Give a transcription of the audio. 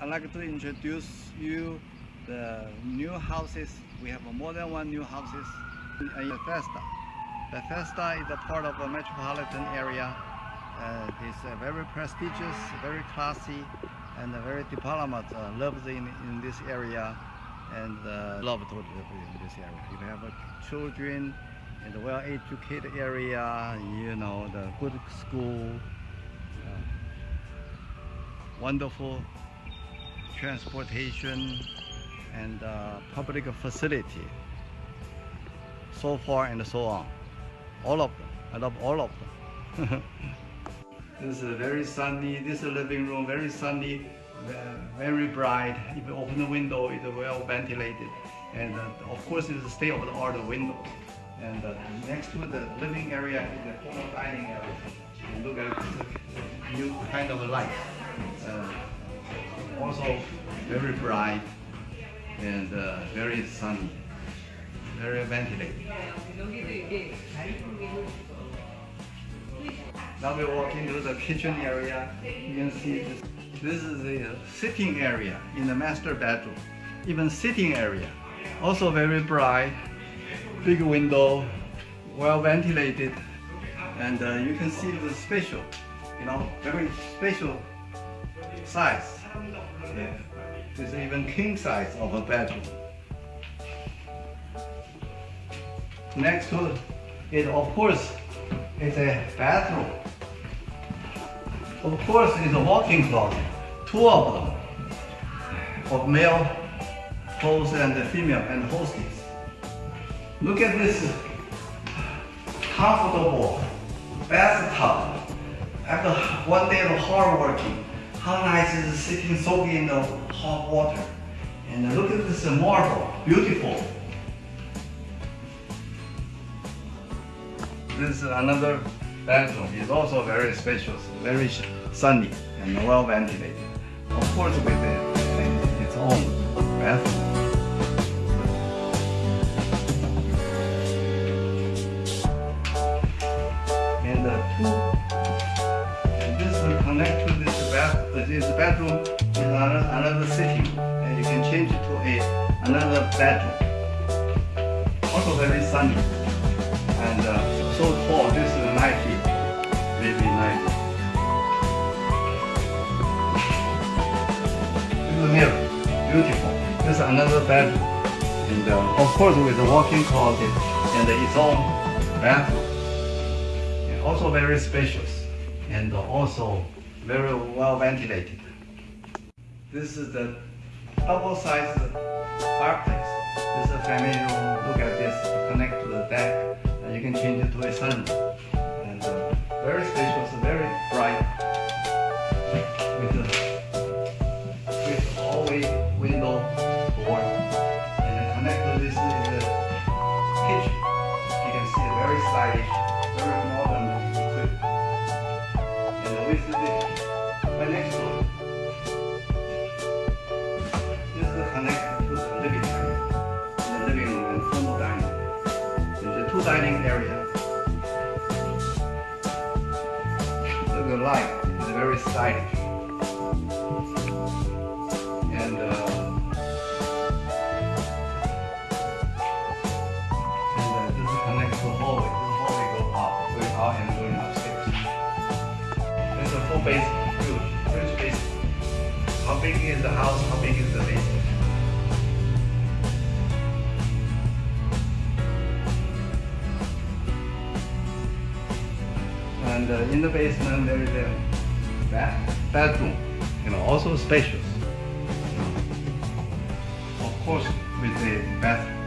I'd like to introduce you the new houses. We have more than one new houses in Bethesda. Bethesda is a part of a metropolitan area. Uh, it's uh, very prestigious, very classy, and uh, very development. Uh, loves in, in this area and uh, love to live in this area. You have uh, children in the well-educated area, you know, the good school, uh, wonderful transportation and uh, public facility. So far and so on. All of them. I love all of them. This is very sunny this is a living room very sunny very bright. If you open the window it's well ventilated. And uh, of course it's a state of the art window. And uh, next to the living area is the formal dining area. And look at the new kind of light uh, also very bright and uh, very sunny, very ventilated. Now we walk into the kitchen area. You can see this. This is the sitting area in the master bedroom. Even sitting area. Also very bright, big window, well ventilated. And uh, you can see the spatial, you know, very spatial size. Yeah. It's even king size of a bedroom. Next to it, of course, is a bathroom. Of course, it's a walk-in closet. Two of them, of male host and female and hostess. Look at this comfortable bathtub after one day of hard working. How nice is sitting soaking in the hot water. And look at this uh, marble, beautiful. This is another bedroom. It's also very spacious, very sunny and well ventilated. Of course with its own bathroom. And the two, bath, this bedroom another, another sitting and you can change it to a another bedroom. Also very sunny and uh, so tall. This is 90, maybe 90. This is mirror, beautiful. This is another bedroom and uh, of course with a walk-in closet and its own bathroom. And also very spacious and also very well ventilated. This is the double-sized fireplace. This is a family room. Look at this. Connect to the deck, and you can change it to a sunroom. And uh, very spacious, very dining area. The light is very stylish. And uh, and uh, this is connected to the hallway. The hallway go up, going out and going upstairs. There's a full basement, huge, huge basement. How big is the house? How big is the basement? And uh, in the basement there is a bath, bedroom, you know, also spacious. Of course, with the bathroom.